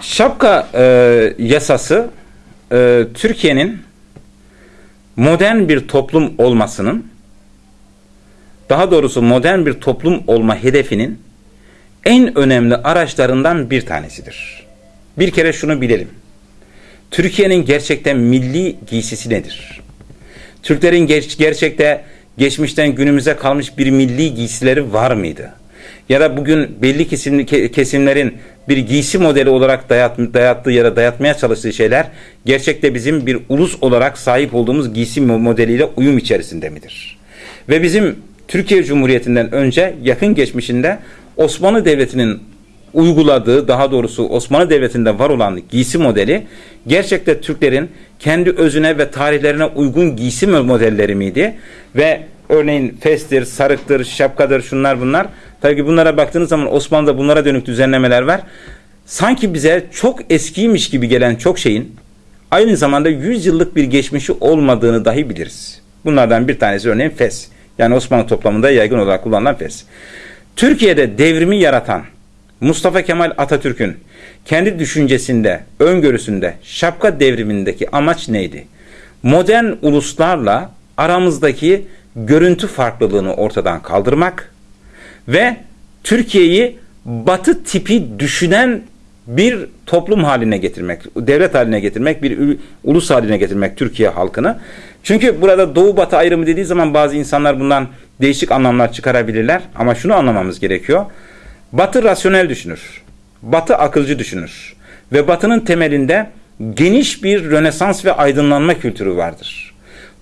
Şapka e, yasası e, Türkiye'nin modern bir toplum olmasının daha doğrusu modern bir toplum olma hedefinin en önemli araçlarından bir tanesidir. Bir kere şunu bilelim. Türkiye'nin gerçekten milli giysisi nedir? Türklerin ger- gerçekte geçmişten günümüze kalmış bir milli giysileri var mıydı? Ya da bugün belli kesim, ke- kesimlerin bir giysi modeli olarak dayat, dayattığı ya da dayatmaya çalıştığı şeyler gerçekte bizim bir ulus olarak sahip olduğumuz giysi mo- modeliyle uyum içerisinde midir? Ve bizim Türkiye Cumhuriyeti'nden önce yakın geçmişinde Osmanlı Devleti'nin uyguladığı daha doğrusu Osmanlı Devleti'nde var olan giysi modeli gerçekte Türklerin kendi özüne ve tarihlerine uygun giysi modelleri miydi? Ve örneğin festir, sarıktır, şapkadır şunlar bunlar. Tabii ki bunlara baktığınız zaman Osmanlı'da bunlara dönük düzenlemeler var. Sanki bize çok eskiymiş gibi gelen çok şeyin aynı zamanda 100 yıllık bir geçmişi olmadığını dahi biliriz. Bunlardan bir tanesi örneğin fes. Yani Osmanlı toplamında yaygın olarak kullanılan fes. Türkiye'de devrimi yaratan Mustafa Kemal Atatürk'ün kendi düşüncesinde, öngörüsünde, şapka devrimindeki amaç neydi? Modern uluslarla aramızdaki görüntü farklılığını ortadan kaldırmak ve Türkiye'yi batı tipi düşünen bir toplum haline getirmek, devlet haline getirmek, bir ulus haline getirmek Türkiye halkını. Çünkü burada doğu batı ayrımı dediği zaman bazı insanlar bundan değişik anlamlar çıkarabilirler ama şunu anlamamız gerekiyor. Batı rasyonel düşünür. Batı akılcı düşünür. Ve batının temelinde geniş bir rönesans ve aydınlanma kültürü vardır.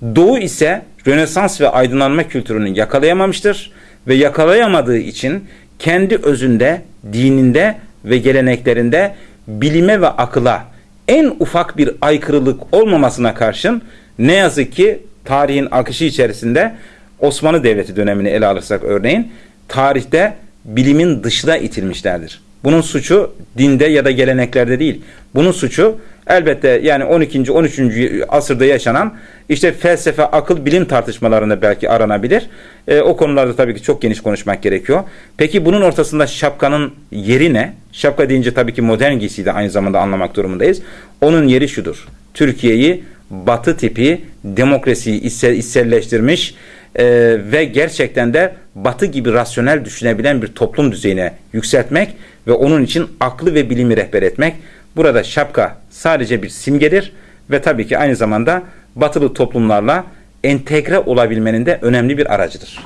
Doğu ise rönesans ve aydınlanma kültürünü yakalayamamıştır ve yakalayamadığı için kendi özünde, dininde ve geleneklerinde bilime ve akıla en ufak bir aykırılık olmamasına karşın ne yazık ki tarihin akışı içerisinde Osmanlı Devleti dönemini ele alırsak örneğin tarihte bilimin dışına itilmişlerdir. Bunun suçu dinde ya da geleneklerde değil. Bunun suçu elbette yani 12. 13. asırda yaşanan işte felsefe, akıl, bilim tartışmalarında belki aranabilir. E, o konularda tabii ki çok geniş konuşmak gerekiyor. Peki bunun ortasında şapkanın yeri ne? Şapka deyince tabii ki modern giysiyi de aynı zamanda anlamak durumundayız. Onun yeri şudur. Türkiye'yi batı tipi demokrasiyi içsel, içselleştirmiş e, ve gerçekten de batı gibi rasyonel düşünebilen bir toplum düzeyine yükseltmek ve onun için aklı ve bilimi rehber etmek. Burada şapka sadece bir simgedir ve tabii ki aynı zamanda batılı toplumlarla entegre olabilmenin de önemli bir aracıdır.